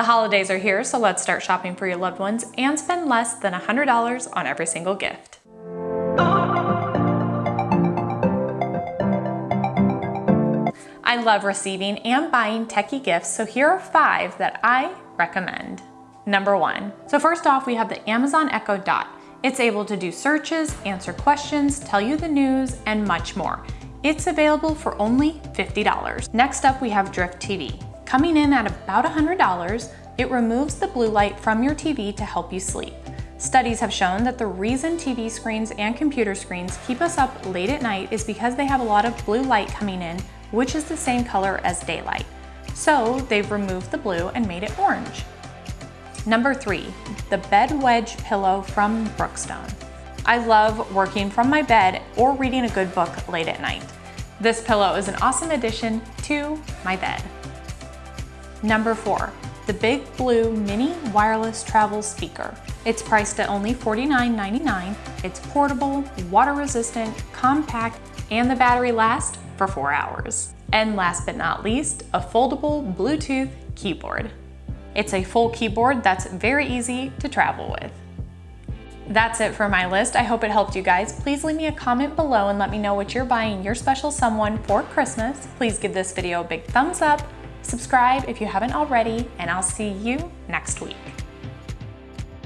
The holidays are here, so let's start shopping for your loved ones and spend less than $100 on every single gift. I love receiving and buying techie gifts, so here are five that I recommend. Number one. So first off, we have the Amazon Echo Dot. It's able to do searches, answer questions, tell you the news, and much more. It's available for only $50. Next up, we have Drift TV. Coming in at about $100, it removes the blue light from your TV to help you sleep. Studies have shown that the reason TV screens and computer screens keep us up late at night is because they have a lot of blue light coming in which is the same color as daylight. So they've removed the blue and made it orange. Number three, the bed wedge pillow from Brookstone. I love working from my bed or reading a good book late at night. This pillow is an awesome addition to my bed. Number four, the Big Blue Mini Wireless Travel Speaker. It's priced at only $49.99. It's portable, water resistant, compact, and the battery lasts for four hours. And last but not least, a foldable Bluetooth keyboard. It's a full keyboard that's very easy to travel with. That's it for my list. I hope it helped you guys. Please leave me a comment below and let me know what you're buying your special someone for Christmas. Please give this video a big thumbs up, subscribe if you haven't already, and I'll see you next week.